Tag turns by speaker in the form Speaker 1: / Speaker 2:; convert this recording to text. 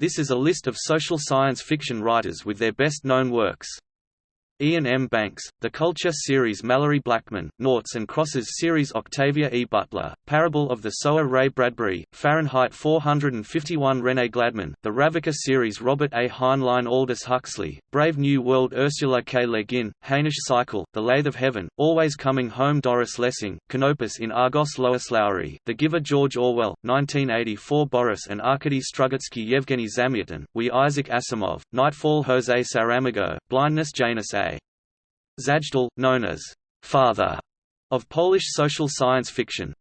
Speaker 1: This is a list of social science fiction writers with their best-known works. Iain M. Banks, The Culture series Malorie Blackman, Noughts and Crosses series Octavia E. Butler, Parable of the Sower Ray Bradbury, Fahrenheit 451 Renee Gladman, The Ravicka series Robert A. Heinlein Aldous Huxley, Brave New World Ursula K. Le Guin, Hainish Cycle, The Lathe of Heaven, Always Coming Home Doris Lessing, Canopus in Argos Lois Lowry, The Giver George Orwell, 1984 Boris and Arkady Strugatsky Yevgeny Zamyatin, We Isaac Asimov, Nightfall Jose Saramago, Blindness Janusz A. Zajdel, known as «father» of Polish social science fiction.